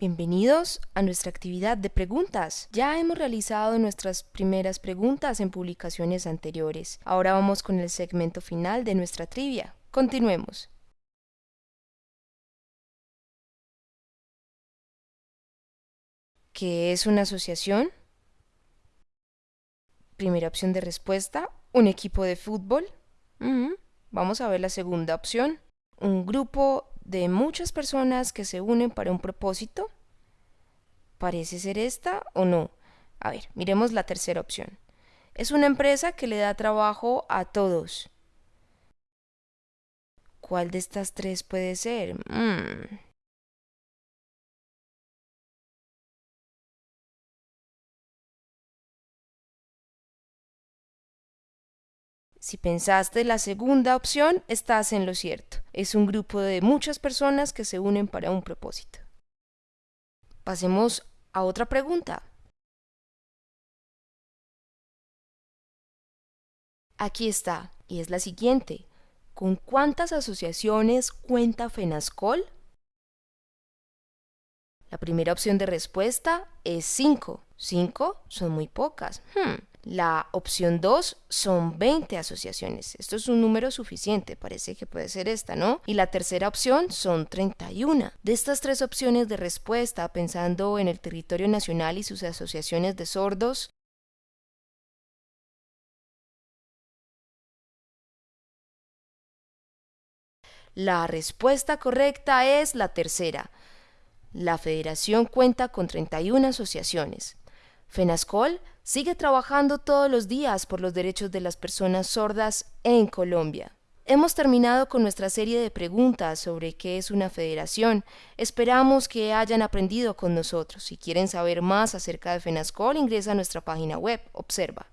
Bienvenidos a nuestra actividad de preguntas. Ya hemos realizado nuestras primeras preguntas en publicaciones anteriores. Ahora vamos con el segmento final de nuestra trivia. Continuemos. ¿Qué es una asociación? Primera opción de respuesta, un equipo de fútbol. Vamos a ver la segunda opción. Un grupo de muchas personas que se unen para un propósito. ¿Parece ser esta o no? A ver, miremos la tercera opción. Es una empresa que le da trabajo a todos. ¿Cuál de estas tres puede ser? Mm. Si pensaste la segunda opción, estás en lo cierto. Es un grupo de muchas personas que se unen para un propósito. Pasemos a otra pregunta. Aquí está, y es la siguiente. ¿Con cuántas asociaciones cuenta FENASCOL? La primera opción de respuesta es 5. 5 son muy pocas. Hmm. La opción 2 son 20 asociaciones. Esto es un número suficiente, parece que puede ser esta, ¿no? Y la tercera opción son 31. De estas tres opciones de respuesta, pensando en el territorio nacional y sus asociaciones de sordos, La respuesta correcta es la tercera. La federación cuenta con 31 asociaciones. FENASCOL sigue trabajando todos los días por los derechos de las personas sordas en Colombia. Hemos terminado con nuestra serie de preguntas sobre qué es una federación. Esperamos que hayan aprendido con nosotros. Si quieren saber más acerca de FENASCOL, ingresa a nuestra página web. Observa.